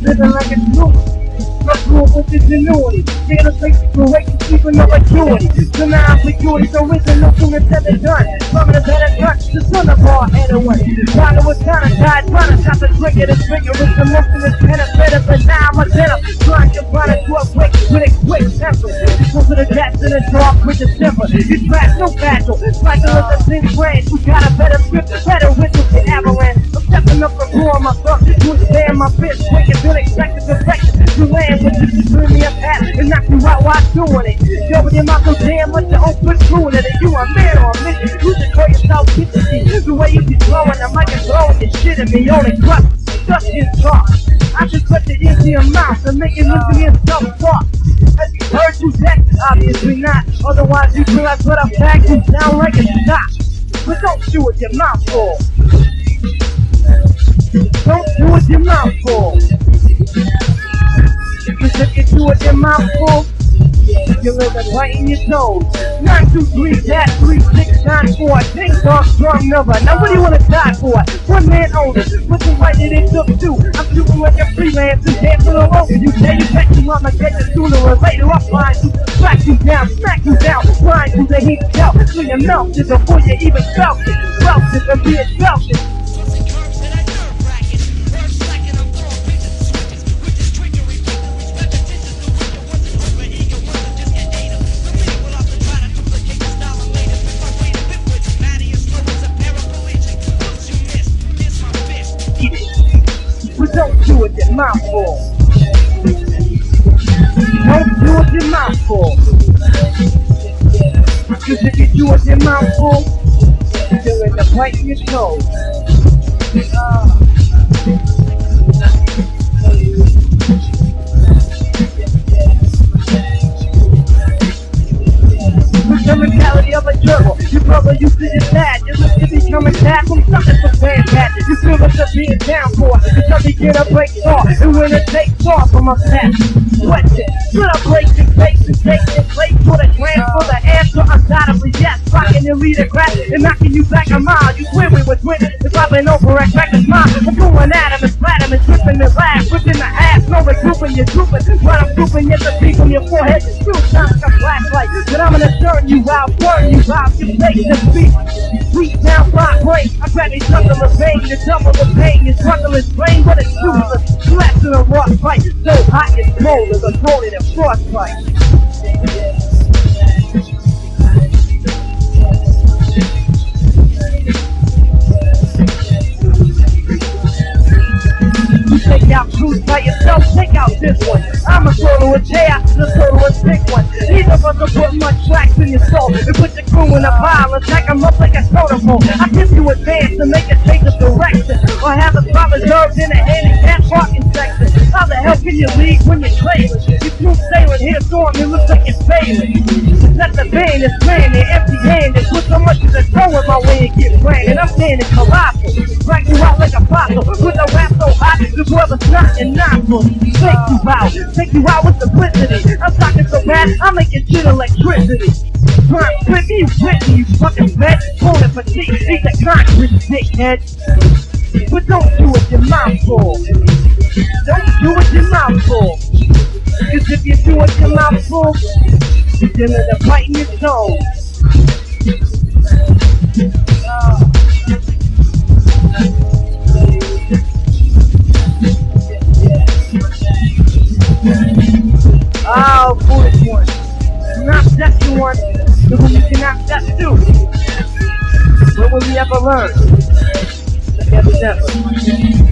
living like a jewel. Let's rule with ingenuity. Take a place to wait to sleep with no acuity. Now ambiguity, so wisdom no sooner said than done. From the better gun, the son of all anyone. Father was kind of tied, trying to stop the of the trigger. It's the most in this penetrative, but now I'm a dinner. Trying to find it to a quick, with a quick temper. Go to the depths in the dark with the temper. You trash no battle. Cycle of the same branch. We got a better grip, better it. Yo, but your mouth so damn much to open. And you a man or a mission. You just call yourself kitchen The way you be blowing the mic and throwing your shit at me. Only crust, just in talk. I just put it into your mouth and make it look to me as self-talk. Have you heard you that? Obviously not. Otherwise, you feel like what I'm back you down like a shot. But don't do it your mouth full. Don't do it your mouth full. Cause if you do it your mouth full, living right in your toes. Nine, two, three, that, three, six, nine, four. Ding dong, strong number. Now what do you wanna die for? One man only. What's the right that it took two? I'm shooting like a freelancer, dancing all over you. Say you bet you I'ma get you sooner or later. I'll find you, slack you down, smack you down, blind you the heat out. So you melted before you even felt it. Felt it and be it your mouth full. Don't do it your mouth full. Cause if you do it your mouth full, you're in the bite in your toes. With the mentality of a gerbil, your brother used to his dad. You look to become a from something from bad cat. You feel being down for it. Until you get a break off, and when it takes off from a past. Question, should I break your face and take your place for the transfer? The answer undoubtedly yes. Rocking your leader crack and knocking you back a mile. You swear we was winning, it's popping over at reckless mind. I'm going at him and flat and tripping and laugh. Ripping the ass, no regrouping, you're drooping. What I'm drooping is the beat from your forehead. Two times like a flashlight, but I'm gonna turn you out, burn you out. You take the beat. I grab each other the double the pain. Your struggle is brain, but it's useless. Slaps in a rock fight, so hot it's cold as a cold in a frostbite. You take out truth by yourself, take out this one. I'm a solo a chaos, the solo a sick one. Neither of us will put much tracks in your soul and put your crew in a pile stack 'em up like a soda bowl. I give you a advance to make a change of direction or have a spot reserved in a handicap parking section. How the hell can you leave when you're trailing? You smooth sailing here, storm, it looks like you're failing. Let the band is planning, empty handed. Put so much as a throw in my way and get branded. I'm standing colossal, drag you out like a fossil. With a rap so hot, the brother's not and nostrils. Take you out, take you out with simplicity. I'm talking so bad, I'm making shit electricity. Prime with you, with you fucking bitch. Pulling for cheap, he's a concrete dickhead. But don't do it your mouth full. Don't do it your mouth full. Cause if you do it your mouth full, you're gonna bite in your toes. Oh, ah, foolish one. Not the one to whom you cannot test to. When will we ever learn? Never, never.